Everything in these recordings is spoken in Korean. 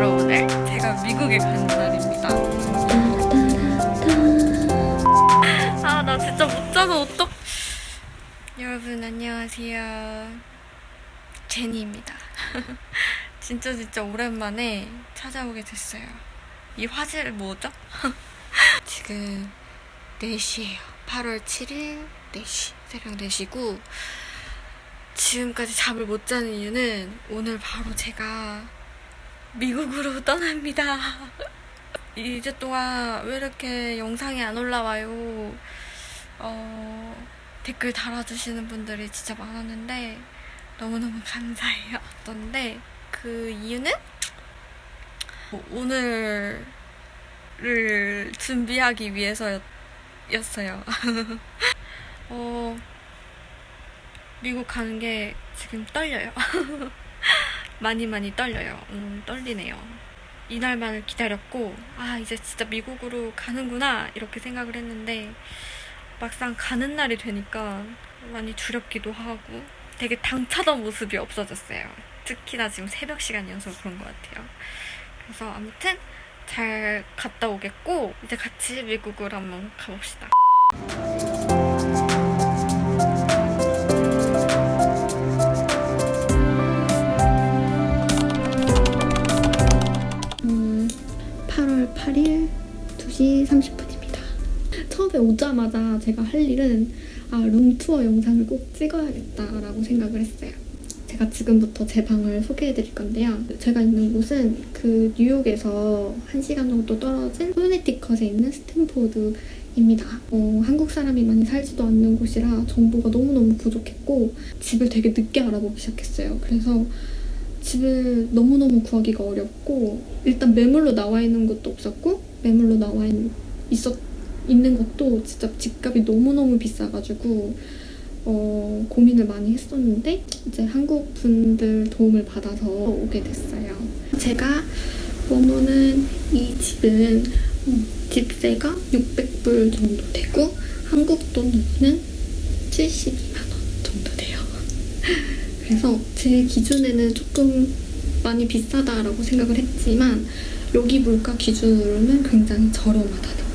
미국에 가는 날입니다. 아, 나 진짜 못 자서 어떡... 여러분, 안녕하세요. 제니입니다. 진짜 진짜 오랜만에 찾아오게 됐어요. 이 화질 뭐죠? 지금 4시예요. 8월 7일 4시. 새벽 4시고 지금까지 잠을 못 자는 이유는 오늘 바로 제가 미국으로 떠납니다. 이제 동안 왜 이렇게 영상이 안 올라와요? 어, 댓글 달아주시는 분들이 진짜 많았는데 너무너무 감사해요. 던데 그 이유는 뭐 오늘을 준비하기 위해서였어요. 어, 미국 가는 게 지금 떨려요. 많이 많이 떨려요. 음, 떨리네요. 이날만을 기다렸고, 아, 이제 진짜 미국으로 가는구나, 이렇게 생각을 했는데, 막상 가는 날이 되니까 많이 두렵기도 하고, 되게 당차던 모습이 없어졌어요. 특히나 지금 새벽 시간이어서 그런 것 같아요. 그래서 아무튼 잘 갔다 오겠고, 이제 같이 미국으로 한번 가봅시다. 오자마자 제가 할 일은 아, room tour 영상을 꼭 찍어야겠다라고 생각을 했어요. 제가 지금부터 제 방을 소개해 드릴 건데요. 제가 있는 곳은 그 뉴욕에서 1시간 정도 떨어진 코네티컷에 있는 스탬포드 입니다. 어, 한국 사람이 많이 살지도 않는 곳이라 정보가 너무너무 부족했고 집을 되게 늦게 알아보기 시작했어요. 그래서 집을 너무너무 구하기가 어렵고 일단 매물로 나와 있는 것도 없었고 매물로 나와 있, 있었, 있는 것도 진짜 집값이 너무너무 비싸가지고 어, 고민을 많이 했었는데 이제 한국 분들 도움을 받아서 오게 됐어요. 제가 머무는 이 집은 음, 집세가 600불 정도 되고 한국 돈으로는 72만 원 정도 돼요. 그래서 제 기준에는 조금 많이 비싸다라고 생각을 했지만 여기 물가 기준으로는 굉장히 저렴하다는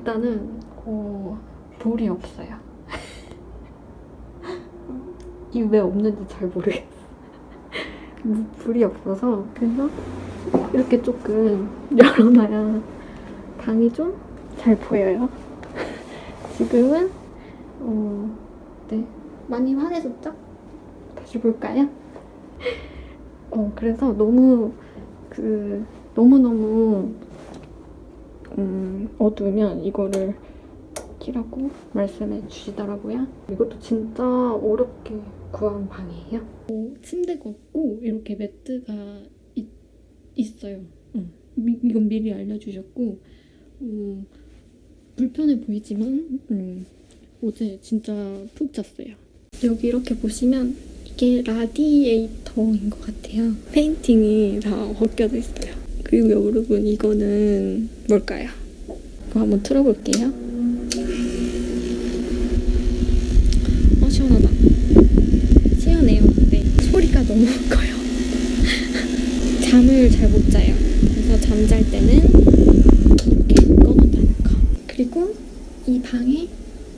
일단은 어, 볼이 없어요. 이 왜 없는지 잘 모르겠어요. 불이 없어서 그래서 이렇게 조금 열어놔야 방이 좀 잘 보여요. 지금은 어, 네 많이 환해졌죠? 다시 볼까요? 어 그래서 너무 그 너무 너무 음, 어두우면 이거를 키라고 말씀해 주시더라고요. 이것도 진짜 어렵게 구한 방이에요. 어, 침대가 없고 이렇게 매트가 있, 있어요. 응. 미, 이건 미리 알려주셨고 음, 불편해 보이지만 음, 어제 진짜 푹 잤어요. 여기 이렇게 보시면 이게 라디에이터인 것 같아요. 페인팅이 다 벗겨져 있어요. 그리고 여러분 이거는 뭘까요? 이거 한번 틀어볼게요. 어 시원하다. 시원해요. 근데 소리가 너무 커요. 잠을 잘 못 자요. 그래서 잠잘 때는 이렇게 꺼놓는다는 거. 그리고 이 방에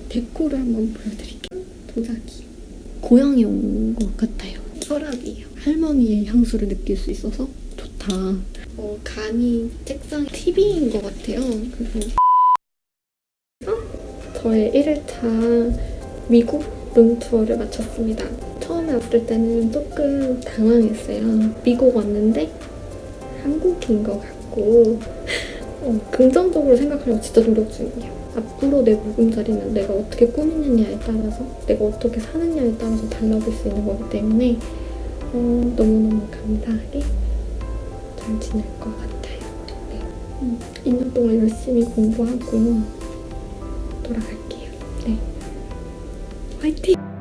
데코를 한번 보여드릴게요. 도자기. 고향에 온것 같아요. 서랍이에요. 할머니의 향수를 느낄 수 있어서 좋다. 어, 간이 책상 TV인 것 같아요. 그래서 저의 1일차 미국 룸투어를 마쳤습니다. 처음에 왔을 때는 조금 당황했어요. 미국 왔는데 한국인 것 같고 어, 긍정적으로 생각하려고 진짜 노력 중이에요. 앞으로 내 보금자리는 내가 어떻게 꾸미느냐에 따라서 내가 어떻게 사느냐에 따라서 달라질 수 있는 거기 때문에 어, 너무너무 감사하게 잘 지낼 것 같아요. 네. 음, 2년 동안 열심히 공부하고 돌아갈게요. 네. 화이팅!